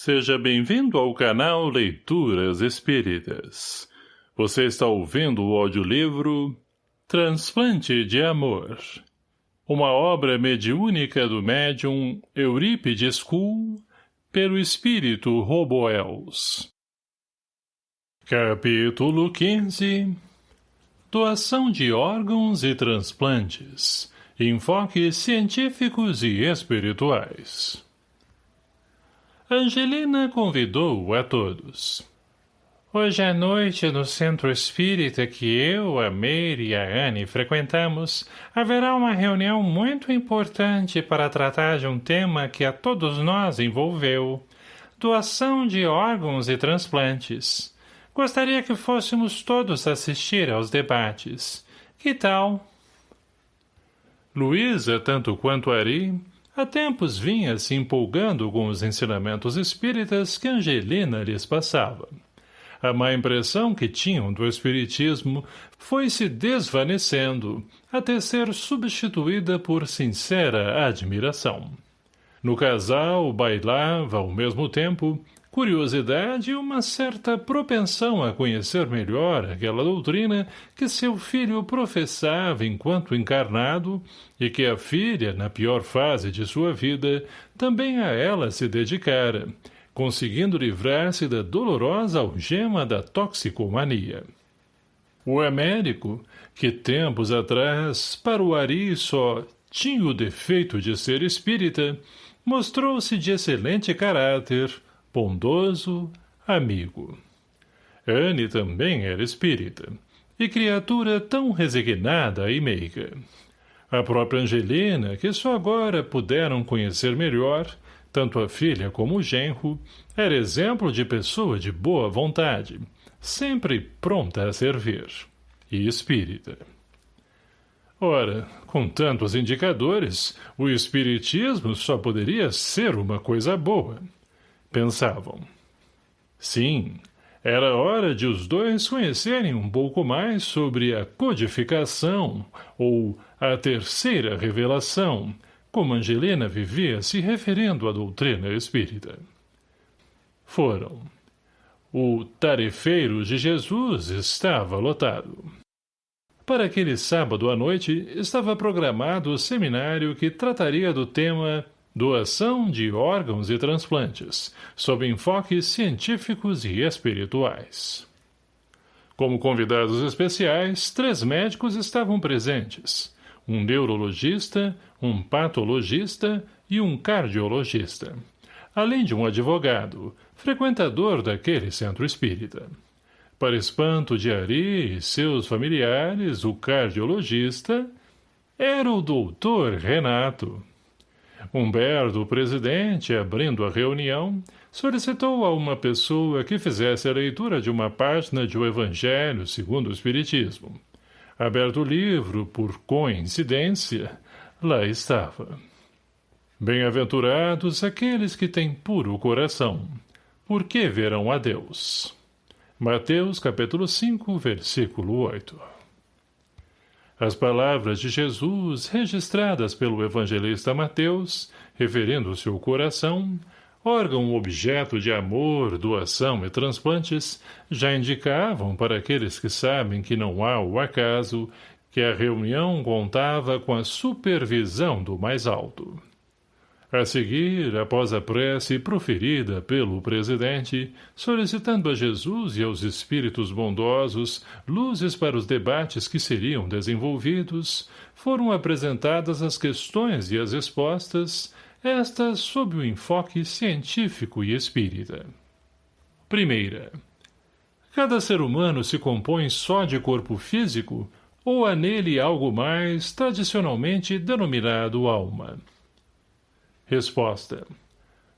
Seja bem-vindo ao canal Leituras Espíritas. Você está ouvindo o audiolivro Transplante de Amor. Uma obra mediúnica do médium Eurípides Kuhl pelo espírito Roboels. Capítulo 15 Doação de órgãos e transplantes. Enfoques científicos e espirituais. Angelina convidou a todos. Hoje à noite, no centro espírita que eu, a Meire e a Anne frequentamos, haverá uma reunião muito importante para tratar de um tema que a todos nós envolveu. Doação de órgãos e transplantes. Gostaria que fôssemos todos assistir aos debates. Que tal? Luísa, tanto quanto Ari, Há tempos vinha se empolgando com os ensinamentos espíritas que Angelina lhes passava. A má impressão que tinham do espiritismo foi se desvanecendo, até ser substituída por sincera admiração. No casal bailava, ao mesmo tempo, curiosidade e uma certa propensão a conhecer melhor aquela doutrina que seu filho professava enquanto encarnado e que a filha, na pior fase de sua vida, também a ela se dedicara, conseguindo livrar-se da dolorosa algema da toxicomania. O Américo, que tempos atrás, para o Ari só tinha o defeito de ser espírita, mostrou-se de excelente caráter, bondoso, amigo. Anne também era espírita, e criatura tão resignada e meiga. A própria Angelina, que só agora puderam conhecer melhor, tanto a filha como o genro, era exemplo de pessoa de boa vontade, sempre pronta a servir, e espírita. Ora, com tantos indicadores, o espiritismo só poderia ser uma coisa boa — pensavam. Sim, era hora de os dois conhecerem um pouco mais sobre a codificação, ou a terceira revelação, como Angelina vivia se referindo à doutrina espírita. Foram. O tarefeiro de Jesus estava lotado. Para aquele sábado à noite, estava programado o seminário que trataria do tema Doação de órgãos e transplantes, sob enfoques científicos e espirituais. Como convidados especiais, três médicos estavam presentes. Um neurologista, um patologista e um cardiologista. Além de um advogado, frequentador daquele centro espírita. Para espanto de Ari e seus familiares, o cardiologista era o doutor Renato, Humberto, o presidente, abrindo a reunião, solicitou a uma pessoa que fizesse a leitura de uma página de O Evangelho segundo o Espiritismo. Aberto o livro, por coincidência, lá estava. Bem-aventurados aqueles que têm puro coração, porque verão a Deus. Mateus capítulo 5, versículo 8 as palavras de Jesus, registradas pelo evangelista Mateus, referindo-se ao coração, órgão objeto de amor, doação e transplantes, já indicavam para aqueles que sabem que não há o acaso, que a reunião contava com a supervisão do mais alto. A seguir, após a prece proferida pelo presidente, solicitando a Jesus e aos espíritos bondosos luzes para os debates que seriam desenvolvidos, foram apresentadas as questões e as respostas, estas sob o enfoque científico e espírita. Primeira. Cada ser humano se compõe só de corpo físico ou há nele algo mais tradicionalmente denominado alma? Resposta.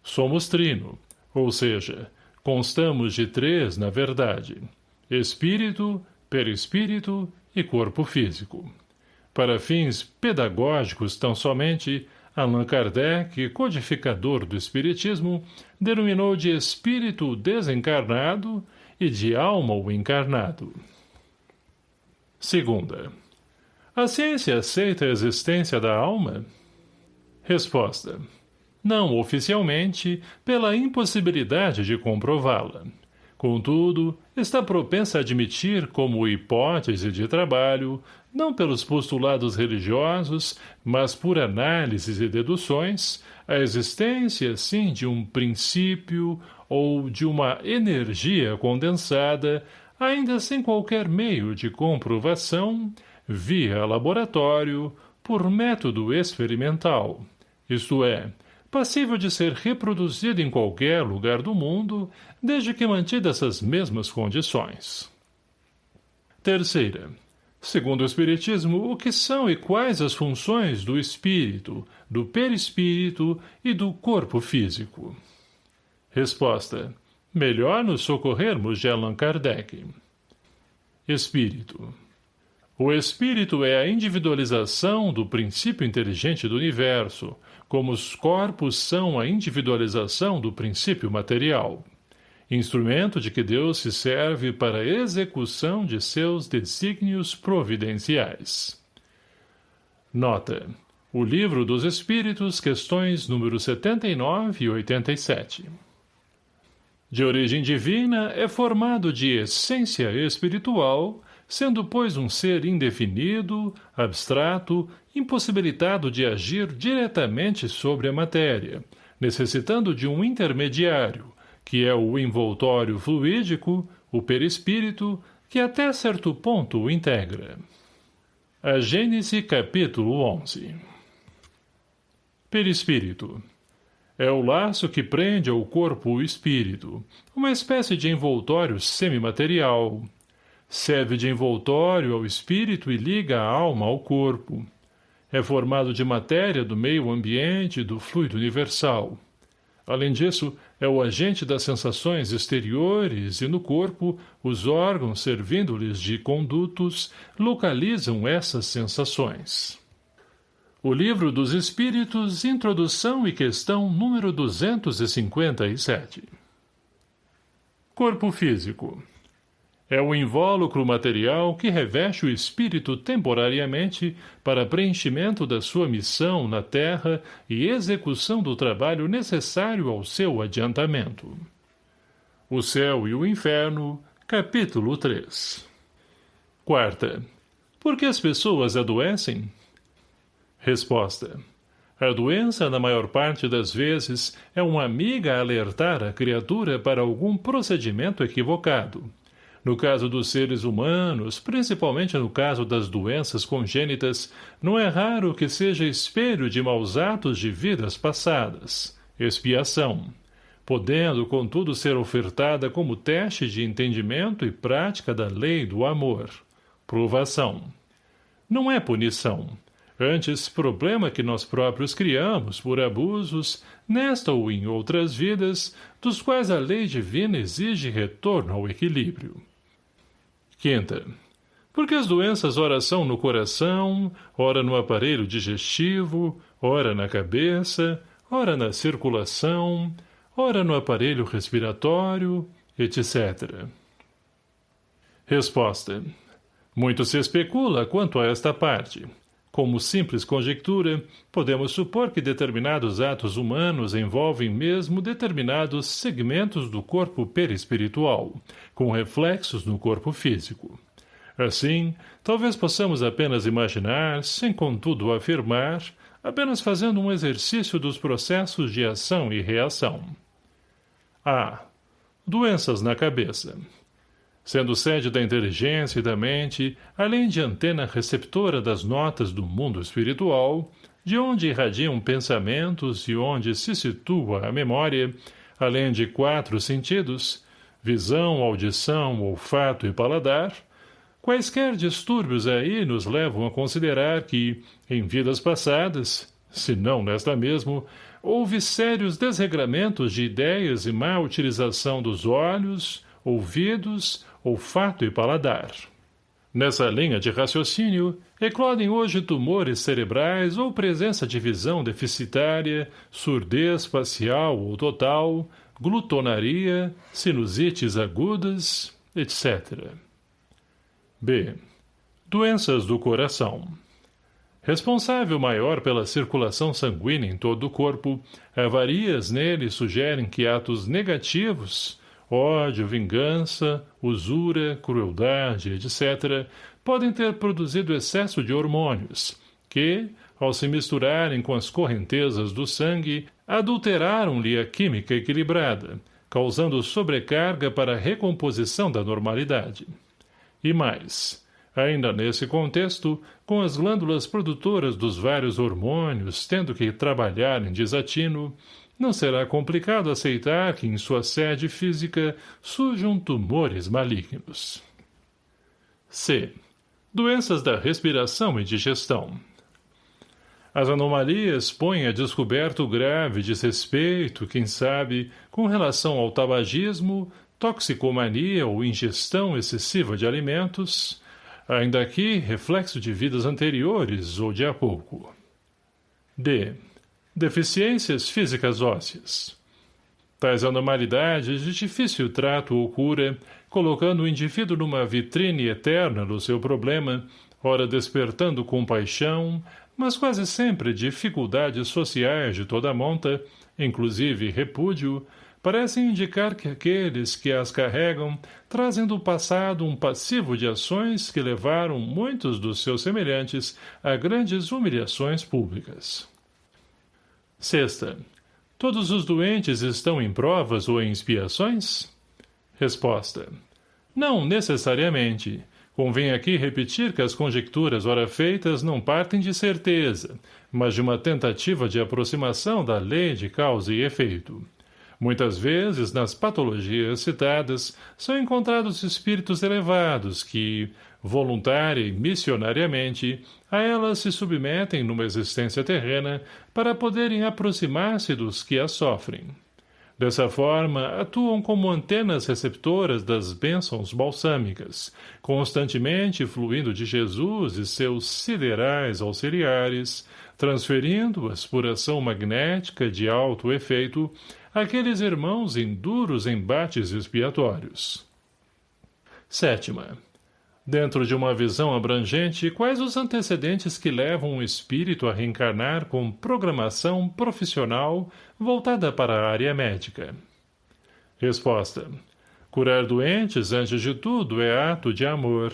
Somos trino, ou seja, constamos de três na verdade. Espírito, perispírito e corpo físico. Para fins pedagógicos tão somente, Allan Kardec, codificador do Espiritismo, denominou de espírito desencarnado e de alma o encarnado. Segunda. A ciência aceita a existência da alma? Resposta. Não oficialmente, pela impossibilidade de comprová-la. Contudo, está propensa a admitir como hipótese de trabalho, não pelos postulados religiosos, mas por análises e deduções, a existência, sim, de um princípio ou de uma energia condensada, ainda sem qualquer meio de comprovação, via laboratório, por método experimental, isto é, passível de ser reproduzido em qualquer lugar do mundo, desde que mantida essas mesmas condições. Terceira. Segundo o Espiritismo, o que são e quais as funções do espírito, do perispírito e do corpo físico? Resposta. Melhor nos socorrermos de Allan Kardec. Espírito. O espírito é a individualização do princípio inteligente do universo, como os corpos são a individualização do princípio material. Instrumento de que Deus se serve para a execução de seus desígnios providenciais. Nota. O Livro dos Espíritos, questões número 79 e 87. De origem divina, é formado de essência espiritual, sendo, pois, um ser indefinido, abstrato, impossibilitado de agir diretamente sobre a matéria, necessitando de um intermediário, que é o envoltório fluídico, o perispírito, que até certo ponto o integra. A Gênese capítulo 11 Perispírito é o laço que prende ao corpo o espírito, uma espécie de envoltório semimaterial, Serve de envoltório ao espírito e liga a alma ao corpo. É formado de matéria do meio ambiente e do fluido universal. Além disso, é o agente das sensações exteriores e no corpo, os órgãos servindo-lhes de condutos localizam essas sensações. O Livro dos Espíritos, Introdução e Questão número 257 Corpo Físico é o invólucro material que reveste o espírito temporariamente para preenchimento da sua missão na Terra e execução do trabalho necessário ao seu adiantamento. O Céu e o Inferno, capítulo 3 Quarta. Por que as pessoas adoecem? Resposta. A doença, na maior parte das vezes, é uma amiga a alertar a criatura para algum procedimento equivocado, no caso dos seres humanos, principalmente no caso das doenças congênitas, não é raro que seja espelho de maus atos de vidas passadas, expiação, podendo, contudo, ser ofertada como teste de entendimento e prática da lei do amor, provação. Não é punição, antes problema que nós próprios criamos por abusos, nesta ou em outras vidas, dos quais a lei divina exige retorno ao equilíbrio. Quinta. Porque as doenças ora são no coração, ora no aparelho digestivo, ora na cabeça, ora na circulação, ora no aparelho respiratório, etc. Resposta. Muito se especula quanto a esta parte. Como simples conjectura, podemos supor que determinados atos humanos envolvem mesmo determinados segmentos do corpo perispiritual, com reflexos no corpo físico. Assim, talvez possamos apenas imaginar, sem contudo afirmar, apenas fazendo um exercício dos processos de ação e reação. A. Doenças na cabeça sendo sede da inteligência e da mente, além de antena receptora das notas do mundo espiritual, de onde irradiam pensamentos e onde se situa a memória, além de quatro sentidos, visão, audição, olfato e paladar, quaisquer distúrbios aí nos levam a considerar que, em vidas passadas, se não nesta mesmo, houve sérios desregramentos de ideias e má utilização dos olhos, ouvidos, olfato e paladar. Nessa linha de raciocínio, eclodem hoje tumores cerebrais ou presença de visão deficitária, surdez facial ou total, glutonaria, sinusites agudas, etc. B. Doenças do coração. Responsável maior pela circulação sanguínea em todo o corpo, avarias nele sugerem que atos negativos, ódio, vingança, usura, crueldade, etc., podem ter produzido excesso de hormônios, que, ao se misturarem com as correntezas do sangue, adulteraram-lhe a química equilibrada, causando sobrecarga para a recomposição da normalidade. E mais, ainda nesse contexto, com as glândulas produtoras dos vários hormônios tendo que trabalhar em desatino, não será complicado aceitar que em sua sede física surjam tumores malignos. C. Doenças da respiração e digestão. As anomalias põem a descoberto grave desrespeito, quem sabe, com relação ao tabagismo, toxicomania ou ingestão excessiva de alimentos, ainda aqui reflexo de vidas anteriores ou de há pouco. D. Deficiências físicas ósseas. Tais anormalidades de difícil trato ou cura, colocando o indivíduo numa vitrine eterna do seu problema, ora despertando compaixão, mas quase sempre dificuldades sociais de toda monta, inclusive repúdio, parecem indicar que aqueles que as carregam trazem do passado um passivo de ações que levaram muitos dos seus semelhantes a grandes humilhações públicas. Sexta. Todos os doentes estão em provas ou em expiações? Resposta. Não necessariamente. Convém aqui repetir que as conjecturas ora feitas não partem de certeza, mas de uma tentativa de aproximação da lei de causa e efeito. Muitas vezes, nas patologias citadas, são encontrados espíritos elevados que, voluntária e missionariamente, a elas se submetem numa existência terrena para poderem aproximar-se dos que as sofrem. Dessa forma, atuam como antenas receptoras das bênçãos balsâmicas, constantemente fluindo de Jesus e seus siderais auxiliares, transferindo-as por ação magnética de alto efeito àqueles irmãos em duros embates expiatórios. Sétima. Dentro de uma visão abrangente, quais os antecedentes que levam o espírito a reencarnar com programação profissional voltada para a área médica? Resposta. Curar doentes, antes de tudo, é ato de amor.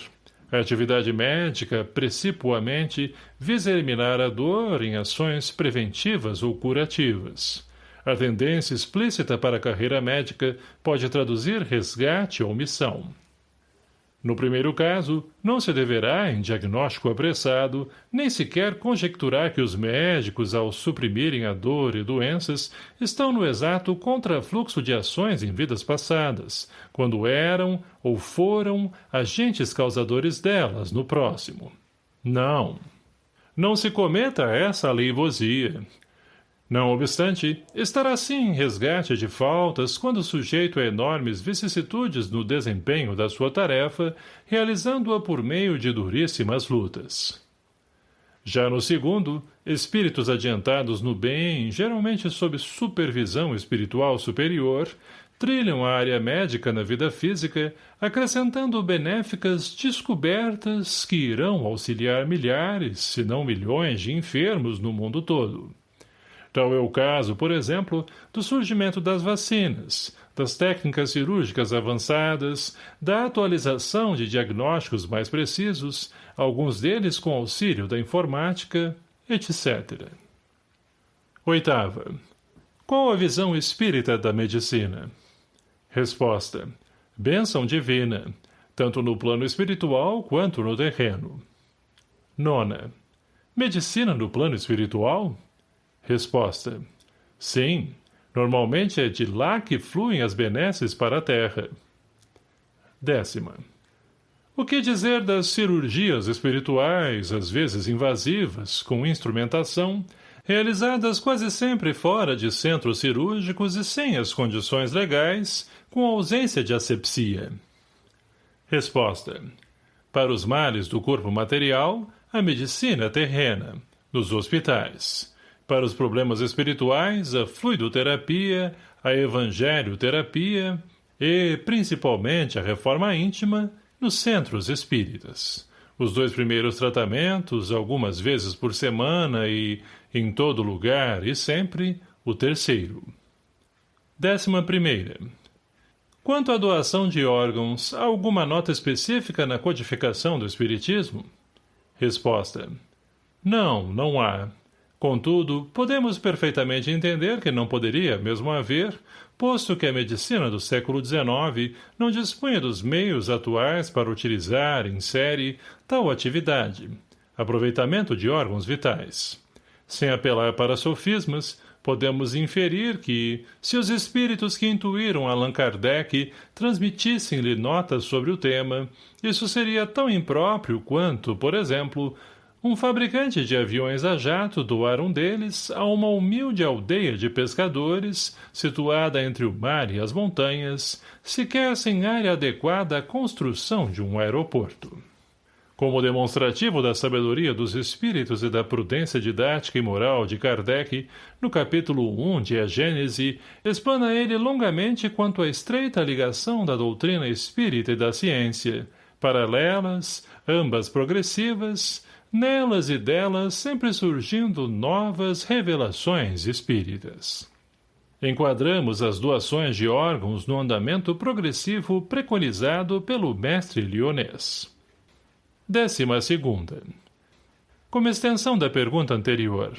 A atividade médica, precipuamente, visa eliminar a dor em ações preventivas ou curativas. A tendência explícita para a carreira médica pode traduzir resgate ou missão. No primeiro caso, não se deverá, em diagnóstico apressado, nem sequer conjecturar que os médicos, ao suprimirem a dor e doenças, estão no exato contrafluxo de ações em vidas passadas, quando eram ou foram agentes causadores delas no próximo. Não. Não se cometa essa aleivosia. Não obstante, estará sim em resgate de faltas quando sujeito a enormes vicissitudes no desempenho da sua tarefa, realizando-a por meio de duríssimas lutas. Já no segundo, espíritos adiantados no bem, geralmente sob supervisão espiritual superior, trilham a área médica na vida física, acrescentando benéficas descobertas que irão auxiliar milhares, se não milhões de enfermos no mundo todo. Tal é o caso, por exemplo, do surgimento das vacinas, das técnicas cirúrgicas avançadas, da atualização de diagnósticos mais precisos, alguns deles com auxílio da informática, etc. Oitava. Qual a visão espírita da medicina? Resposta. Bênção divina, tanto no plano espiritual quanto no terreno. Nona. Medicina no plano espiritual? Resposta. Sim, normalmente é de lá que fluem as benesses para a terra. Décima. O que dizer das cirurgias espirituais, às vezes invasivas, com instrumentação, realizadas quase sempre fora de centros cirúrgicos e sem as condições legais, com ausência de asepsia? Resposta. Para os males do corpo material, a medicina terrena, nos hospitais para os problemas espirituais, a fluidoterapia, a evangelioterapia e, principalmente, a reforma íntima nos centros espíritas, Os dois primeiros tratamentos, algumas vezes por semana e, em todo lugar e sempre, o terceiro. Décima primeira. Quanto à doação de órgãos, há alguma nota específica na codificação do Espiritismo? Resposta. Não, não há. Contudo, podemos perfeitamente entender que não poderia mesmo haver, posto que a medicina do século XIX não dispunha dos meios atuais para utilizar, em série, tal atividade, aproveitamento de órgãos vitais. Sem apelar para sofismas, podemos inferir que, se os espíritos que intuíram Allan Kardec transmitissem-lhe notas sobre o tema, isso seria tão impróprio quanto, por exemplo, um fabricante de aviões a jato doar um deles a uma humilde aldeia de pescadores, situada entre o mar e as montanhas, sequer sem área adequada à construção de um aeroporto. Como demonstrativo da sabedoria dos espíritos e da prudência didática e moral de Kardec, no capítulo 1 de A Gênese, explana ele longamente quanto à estreita ligação da doutrina espírita e da ciência, paralelas, ambas progressivas, nelas e delas sempre surgindo novas revelações espíritas. Enquadramos as doações de órgãos no andamento progressivo preconizado pelo mestre lionês. Décima segunda. Como extensão da pergunta anterior,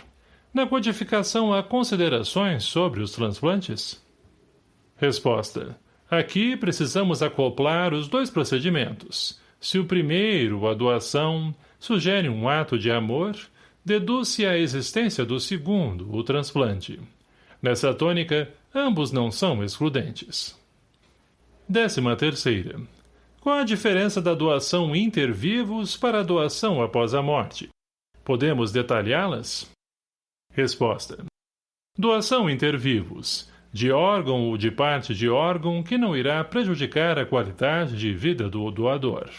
na codificação há considerações sobre os transplantes? Resposta. Aqui precisamos acoplar os dois procedimentos. Se o primeiro, a doação, sugere um ato de amor, deduz-se a existência do segundo, o transplante. Nessa tônica, ambos não são excludentes. Décima terceira. Qual a diferença da doação inter-vivos para a doação após a morte? Podemos detalhá-las? Resposta. Doação inter-vivos, de órgão ou de parte de órgão que não irá prejudicar a qualidade de vida do doador.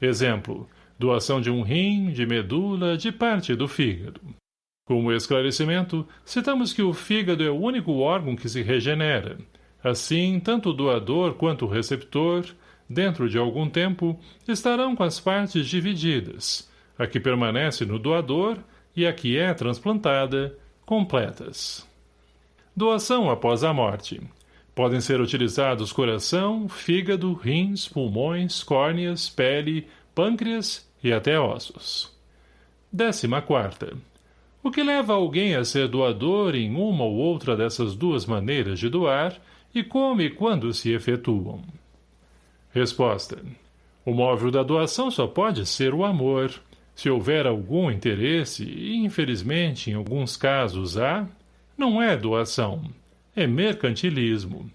Exemplo, doação de um rim, de medula, de parte do fígado. Como esclarecimento, citamos que o fígado é o único órgão que se regenera. Assim, tanto o doador quanto o receptor, dentro de algum tempo, estarão com as partes divididas, a que permanece no doador e a que é transplantada, completas. Doação após a morte. Podem ser utilizados coração, fígado, rins, pulmões, córneas, pele, pâncreas e até ossos. Décima quarta. O que leva alguém a ser doador em uma ou outra dessas duas maneiras de doar e como e quando se efetuam? Resposta. O móvel da doação só pode ser o amor. Se houver algum interesse, e infelizmente em alguns casos há, não é doação, é mercantilismo.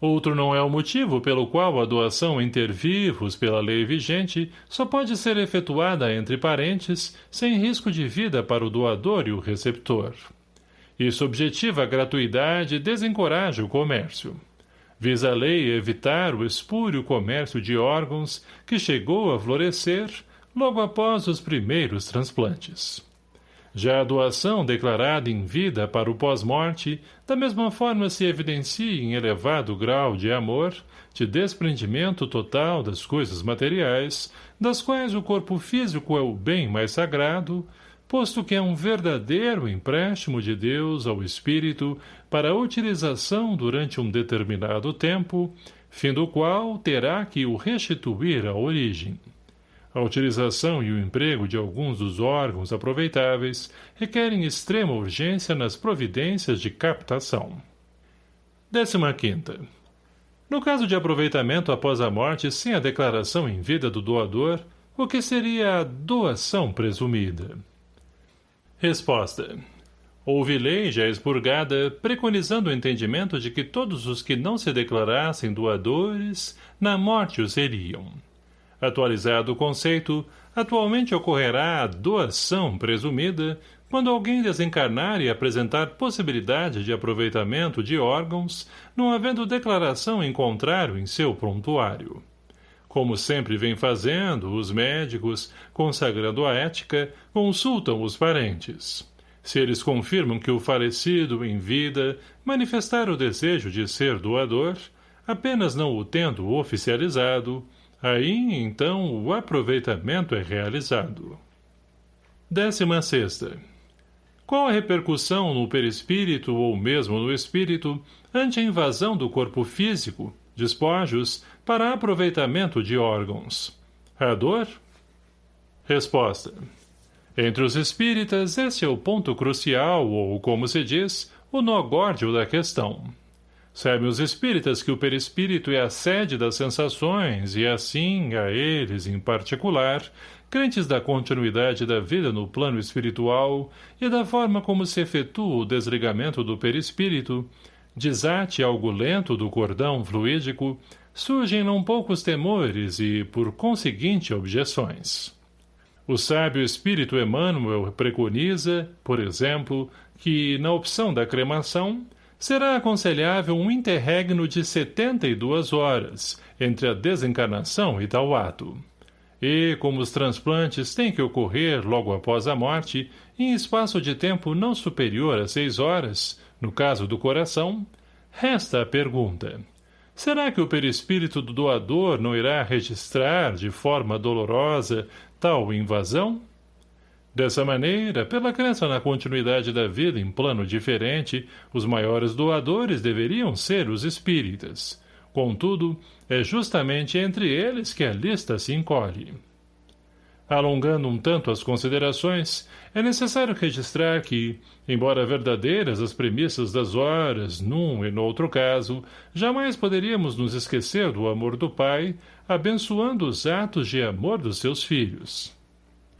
Outro não é o motivo pelo qual a doação intervivos pela lei vigente só pode ser efetuada entre parentes sem risco de vida para o doador e o receptor. Isso objetiva a gratuidade e desencoraja o comércio. Visa a lei evitar o espúrio comércio de órgãos que chegou a florescer logo após os primeiros transplantes. Já a doação declarada em vida para o pós-morte, da mesma forma se evidencia em elevado grau de amor, de desprendimento total das coisas materiais, das quais o corpo físico é o bem mais sagrado, posto que é um verdadeiro empréstimo de Deus ao espírito para utilização durante um determinado tempo, fim do qual terá que o restituir à origem. A utilização e o emprego de alguns dos órgãos aproveitáveis requerem extrema urgência nas providências de captação. 15. No caso de aproveitamento após a morte sem a declaração em vida do doador, o que seria a doação presumida? Resposta. Houve lei já expurgada preconizando o entendimento de que todos os que não se declarassem doadores, na morte o seriam. Atualizado o conceito, atualmente ocorrerá a doação presumida quando alguém desencarnar e apresentar possibilidade de aproveitamento de órgãos, não havendo declaração em contrário em seu prontuário. Como sempre vem fazendo, os médicos, consagrando a ética, consultam os parentes. Se eles confirmam que o falecido, em vida, manifestar o desejo de ser doador, apenas não o tendo oficializado, Aí, então, o aproveitamento é realizado. Décima sexta. Qual a repercussão no perispírito ou mesmo no espírito ante a invasão do corpo físico, despojos, para aproveitamento de órgãos? A dor? Resposta. Entre os espíritas, esse é o ponto crucial, ou, como se diz, o nó górdio da questão. Sabem os espíritas que o perispírito é a sede das sensações e assim, a eles em particular, crentes da continuidade da vida no plano espiritual e da forma como se efetua o desligamento do perispírito, desate algo lento do cordão fluídico, surgem não poucos temores e, por conseguinte, objeções. O sábio espírito Emmanuel preconiza, por exemplo, que, na opção da cremação, será aconselhável um interregno de 72 horas entre a desencarnação e tal ato. E, como os transplantes têm que ocorrer logo após a morte, em espaço de tempo não superior a seis horas, no caso do coração, resta a pergunta. Será que o perispírito do doador não irá registrar, de forma dolorosa, tal invasão? Dessa maneira, pela crença na continuidade da vida em plano diferente, os maiores doadores deveriam ser os espíritas. Contudo, é justamente entre eles que a lista se encolhe. Alongando um tanto as considerações, é necessário registrar que, embora verdadeiras as premissas das horas, num e no outro caso, jamais poderíamos nos esquecer do amor do Pai, abençoando os atos de amor dos seus filhos.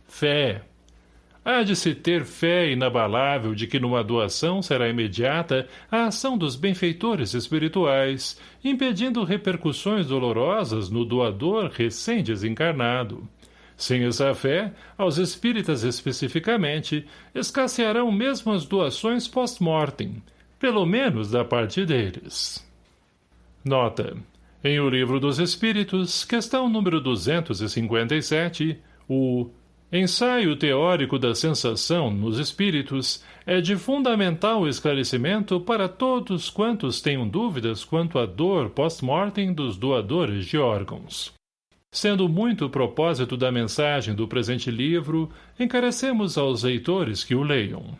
Fé, Há de se ter fé inabalável de que numa doação será imediata a ação dos benfeitores espirituais, impedindo repercussões dolorosas no doador recém-desencarnado. Sem essa fé, aos espíritas especificamente, escassearão mesmo as doações post-mortem, pelo menos da parte deles. Nota. Em O Livro dos Espíritos, questão número 257, o Ensaio teórico da sensação nos espíritos é de fundamental esclarecimento para todos quantos tenham dúvidas quanto à dor pós-mortem dos doadores de órgãos. Sendo muito o propósito da mensagem do presente livro, encarecemos aos leitores que o leiam.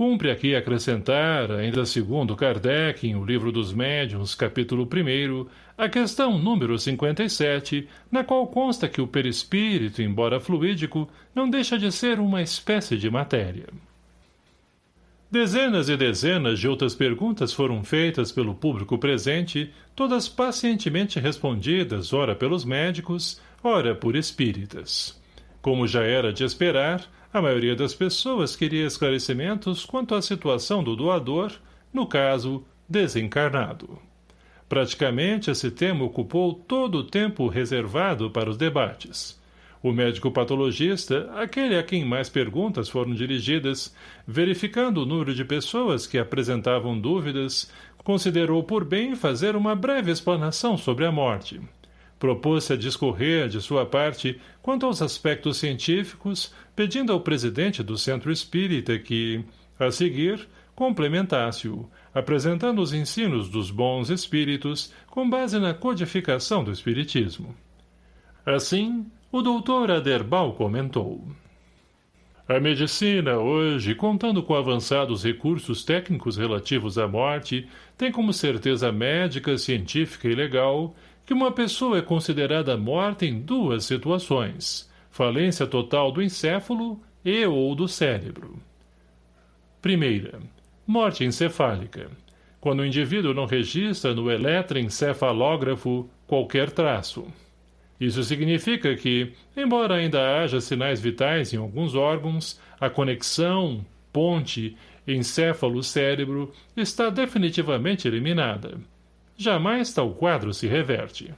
Cumpre aqui acrescentar, ainda segundo Kardec, em O Livro dos Médiuns, capítulo 1, a questão número 57, na qual consta que o perispírito, embora fluídico, não deixa de ser uma espécie de matéria. Dezenas e dezenas de outras perguntas foram feitas pelo público presente, todas pacientemente respondidas, ora pelos médicos, ora por espíritas. Como já era de esperar, a maioria das pessoas queria esclarecimentos quanto à situação do doador, no caso, desencarnado. Praticamente esse tema ocupou todo o tempo reservado para os debates. O médico patologista, aquele a quem mais perguntas foram dirigidas, verificando o número de pessoas que apresentavam dúvidas, considerou por bem fazer uma breve explanação sobre a morte propôs-se a discorrer, de sua parte, quanto aos aspectos científicos, pedindo ao presidente do Centro Espírita que, a seguir, complementasse-o, apresentando os ensinos dos bons espíritos com base na codificação do Espiritismo. Assim, o doutor Aderbal comentou. A medicina, hoje, contando com avançados recursos técnicos relativos à morte, tem como certeza médica, científica e legal que uma pessoa é considerada morta em duas situações, falência total do encéfalo e ou do cérebro. Primeira, morte encefálica, quando o indivíduo não registra no eletroencefalógrafo qualquer traço. Isso significa que, embora ainda haja sinais vitais em alguns órgãos, a conexão, ponte, encéfalo-cérebro está definitivamente eliminada jamais tal quadro se reverte.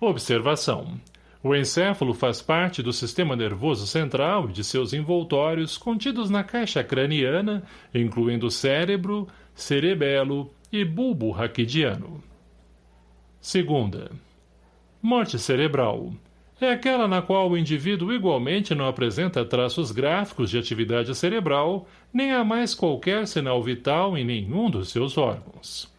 Observação. O encéfalo faz parte do sistema nervoso central e de seus envoltórios contidos na caixa craniana, incluindo cérebro, cerebelo e bulbo raquidiano. Segunda. Morte cerebral. É aquela na qual o indivíduo igualmente não apresenta traços gráficos de atividade cerebral, nem há mais qualquer sinal vital em nenhum dos seus órgãos.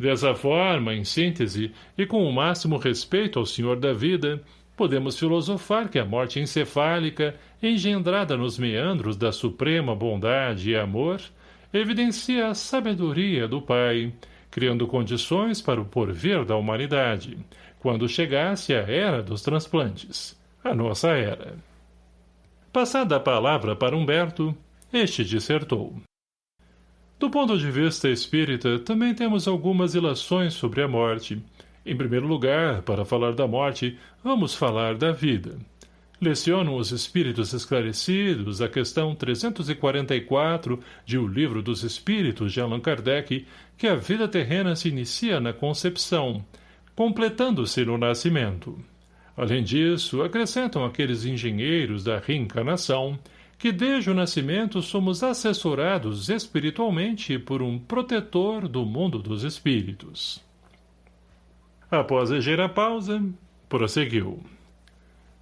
Dessa forma, em síntese, e com o máximo respeito ao Senhor da vida, podemos filosofar que a morte encefálica, engendrada nos meandros da suprema bondade e amor, evidencia a sabedoria do Pai, criando condições para o porvir da humanidade, quando chegasse a era dos transplantes, a nossa era. Passada a palavra para Humberto, este dissertou. Do ponto de vista espírita, também temos algumas ilações sobre a morte. Em primeiro lugar, para falar da morte, vamos falar da vida. Lecionam os Espíritos Esclarecidos a questão 344 de O Livro dos Espíritos de Allan Kardec que a vida terrena se inicia na concepção, completando-se no nascimento. Além disso, acrescentam aqueles engenheiros da reencarnação que desde o nascimento somos assessorados espiritualmente por um protetor do mundo dos espíritos. Após ligeira pausa, prosseguiu.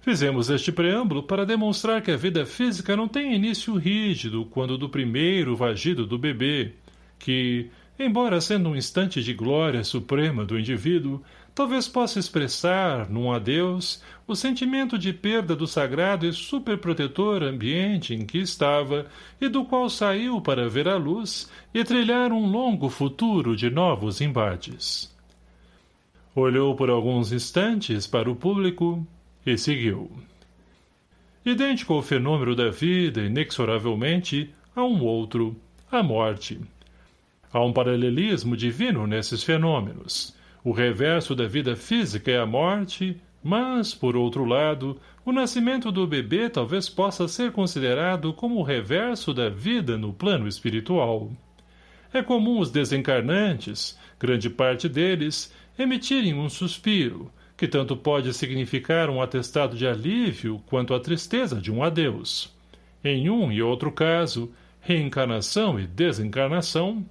Fizemos este preâmbulo para demonstrar que a vida física não tem início rígido quando do primeiro vagido do bebê, que, embora sendo um instante de glória suprema do indivíduo, talvez possa expressar, num adeus, o sentimento de perda do sagrado e superprotetor ambiente em que estava e do qual saiu para ver a luz e trilhar um longo futuro de novos embates. Olhou por alguns instantes para o público e seguiu. Idêntico ao fenômeno da vida, inexoravelmente, há um outro, a morte. Há um paralelismo divino nesses fenômenos, o reverso da vida física é a morte, mas, por outro lado, o nascimento do bebê talvez possa ser considerado como o reverso da vida no plano espiritual. É comum os desencarnantes, grande parte deles, emitirem um suspiro, que tanto pode significar um atestado de alívio quanto a tristeza de um adeus. Em um e outro caso, reencarnação e desencarnação,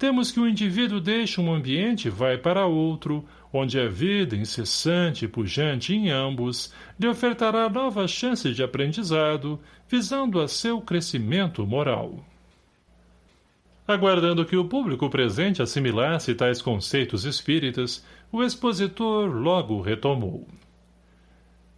temos que o indivíduo deixa um ambiente e vai para outro, onde a vida incessante e pujante em ambos lhe ofertará novas chances de aprendizado, visando a seu crescimento moral. Aguardando que o público presente assimilasse tais conceitos espíritas, o expositor logo retomou.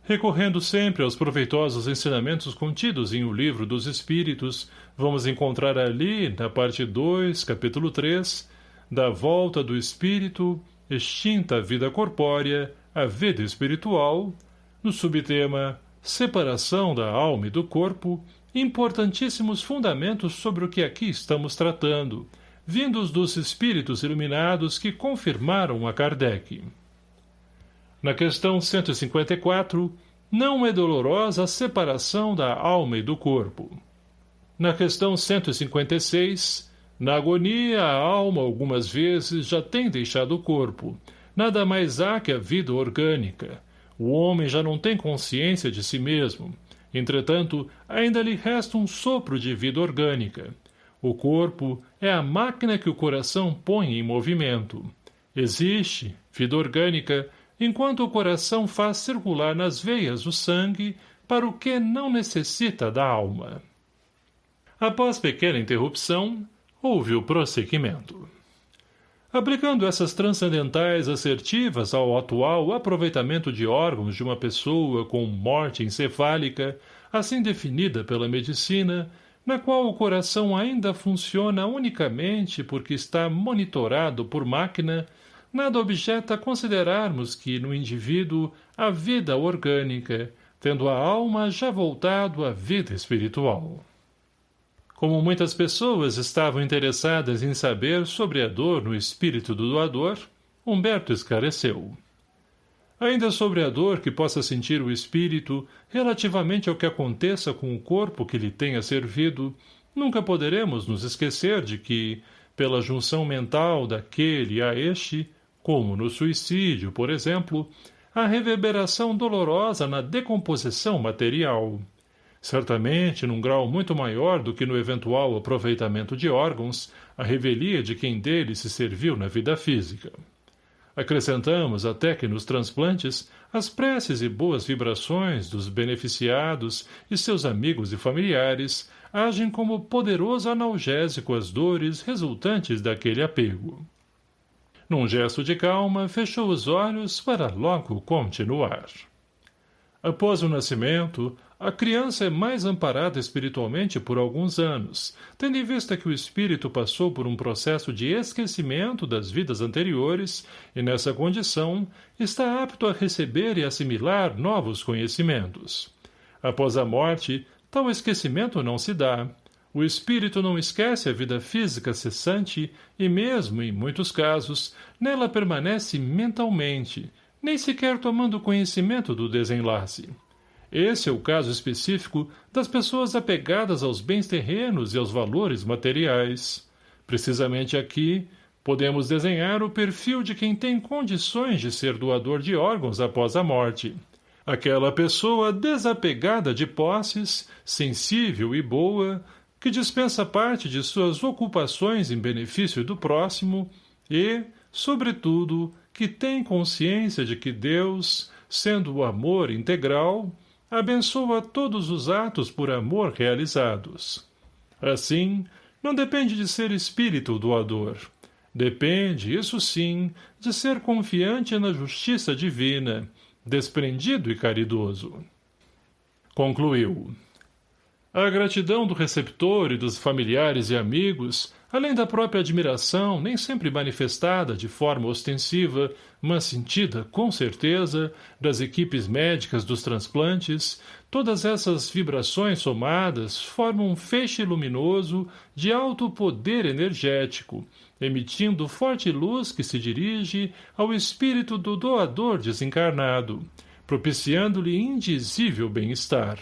Recorrendo sempre aos proveitosos ensinamentos contidos em O Livro dos Espíritos, vamos encontrar ali, na parte 2, capítulo 3, da volta do espírito, extinta a vida corpórea, a vida espiritual, no subtema Separação da alma e do corpo, importantíssimos fundamentos sobre o que aqui estamos tratando, vindos dos espíritos iluminados que confirmaram a Kardec. Na questão 154, não é dolorosa a separação da alma e do corpo. Na questão 156, na agonia a alma algumas vezes já tem deixado o corpo. Nada mais há que a vida orgânica. O homem já não tem consciência de si mesmo. Entretanto, ainda lhe resta um sopro de vida orgânica. O corpo é a máquina que o coração põe em movimento. Existe, vida orgânica, enquanto o coração faz circular nas veias o sangue para o que não necessita da alma. Após pequena interrupção, houve o prosseguimento. Aplicando essas transcendentais assertivas ao atual aproveitamento de órgãos de uma pessoa com morte encefálica, assim definida pela medicina, na qual o coração ainda funciona unicamente porque está monitorado por máquina, nada objeta considerarmos que no indivíduo a vida orgânica, tendo a alma já voltado à vida espiritual. Como muitas pessoas estavam interessadas em saber sobre a dor no espírito do doador, Humberto esclareceu. Ainda sobre a dor que possa sentir o espírito relativamente ao que aconteça com o corpo que lhe tenha servido, nunca poderemos nos esquecer de que, pela junção mental daquele a este, como no suicídio, por exemplo, a reverberação dolorosa na decomposição material. Certamente, num grau muito maior do que no eventual aproveitamento de órgãos, a revelia de quem dele se serviu na vida física. Acrescentamos até que nos transplantes as preces e boas vibrações dos beneficiados e seus amigos e familiares agem como poderoso analgésico às dores resultantes daquele apego. Num gesto de calma, fechou os olhos para logo continuar. Após o nascimento, a criança é mais amparada espiritualmente por alguns anos, tendo em vista que o espírito passou por um processo de esquecimento das vidas anteriores e, nessa condição, está apto a receber e assimilar novos conhecimentos. Após a morte, tal esquecimento não se dá. O espírito não esquece a vida física cessante e mesmo, em muitos casos, nela permanece mentalmente, nem sequer tomando conhecimento do desenlace. Esse é o caso específico das pessoas apegadas aos bens terrenos e aos valores materiais. Precisamente aqui, podemos desenhar o perfil de quem tem condições de ser doador de órgãos após a morte. Aquela pessoa desapegada de posses, sensível e boa, que dispensa parte de suas ocupações em benefício do próximo e, sobretudo, que tem consciência de que Deus, sendo o amor integral, abençoa todos os atos por amor realizados. Assim, não depende de ser espírito doador. Depende, isso sim, de ser confiante na justiça divina, desprendido e caridoso. Concluiu. A gratidão do receptor e dos familiares e amigos além da própria admiração, nem sempre manifestada de forma ostensiva, mas sentida, com certeza, das equipes médicas dos transplantes, todas essas vibrações somadas formam um feixe luminoso de alto poder energético, emitindo forte luz que se dirige ao espírito do doador desencarnado, propiciando-lhe indizível bem-estar.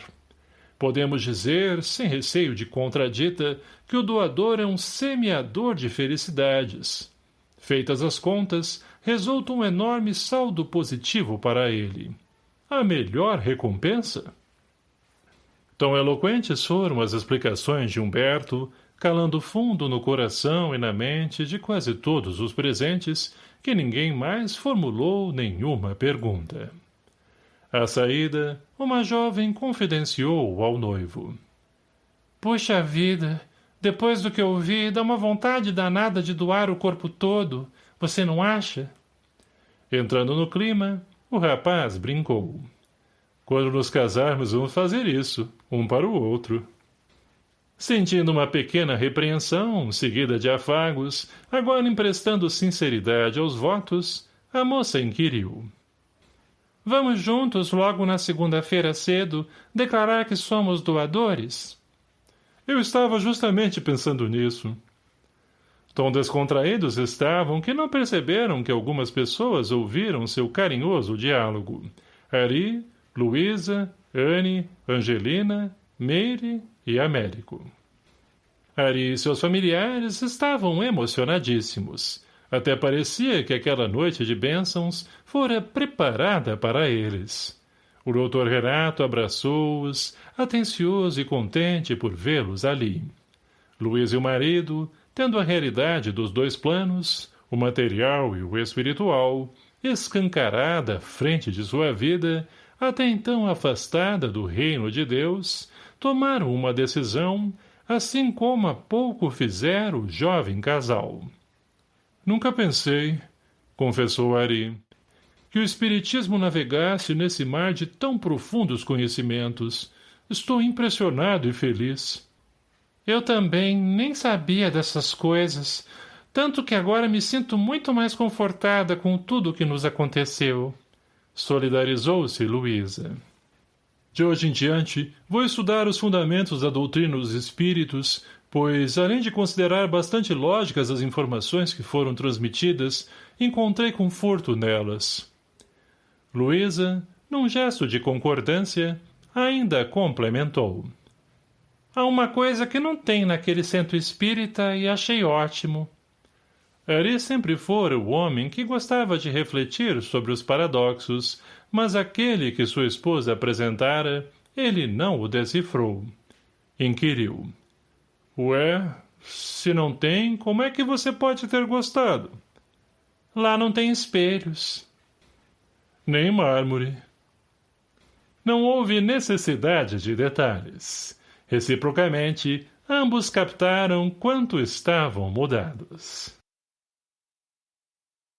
Podemos dizer, sem receio de contradita, que o doador é um semeador de felicidades. Feitas as contas, resulta um enorme saldo positivo para ele. A melhor recompensa? Tão eloquentes foram as explicações de Humberto, calando fundo no coração e na mente de quase todos os presentes, que ninguém mais formulou nenhuma pergunta. À saída, uma jovem confidenciou ao noivo. Puxa vida, depois do que eu vi, dá uma vontade danada de doar o corpo todo, você não acha? Entrando no clima, o rapaz brincou. Quando nos casarmos, vamos fazer isso, um para o outro. Sentindo uma pequena repreensão, seguida de afagos, agora emprestando sinceridade aos votos, a moça inquiriu. Vamos juntos, logo na segunda-feira cedo, declarar que somos doadores? Eu estava justamente pensando nisso. Tão descontraídos estavam que não perceberam que algumas pessoas ouviram seu carinhoso diálogo. Ari, Luísa, Anne, Angelina, Meire e Américo. Ari e seus familiares estavam emocionadíssimos. Até parecia que aquela noite de bênçãos fora preparada para eles. O doutor Renato abraçou-os, atencioso e contente por vê-los ali. Luiz e o marido, tendo a realidade dos dois planos, o material e o espiritual, escancarada à frente de sua vida, até então afastada do reino de Deus, tomaram uma decisão, assim como há pouco fizera o jovem casal. Nunca pensei, confessou Ari, que o Espiritismo navegasse nesse mar de tão profundos conhecimentos. Estou impressionado e feliz. Eu também nem sabia dessas coisas, tanto que agora me sinto muito mais confortada com tudo o que nos aconteceu. Solidarizou-se Luísa. De hoje em diante, vou estudar os fundamentos da doutrina dos espíritos, pois, além de considerar bastante lógicas as informações que foram transmitidas, encontrei conforto nelas. Luísa, num gesto de concordância, ainda complementou. Há uma coisa que não tem naquele centro espírita e achei ótimo. Ari sempre fora o homem que gostava de refletir sobre os paradoxos, mas aquele que sua esposa apresentara, ele não o decifrou. Inquiriu. Ué, se não tem, como é que você pode ter gostado? Lá não tem espelhos. Nem mármore. Não houve necessidade de detalhes. Reciprocamente, ambos captaram quanto estavam mudados.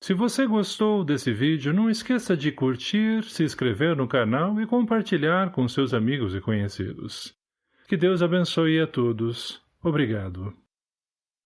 Se você gostou desse vídeo, não esqueça de curtir, se inscrever no canal e compartilhar com seus amigos e conhecidos. Que Deus abençoe a todos. Obrigado.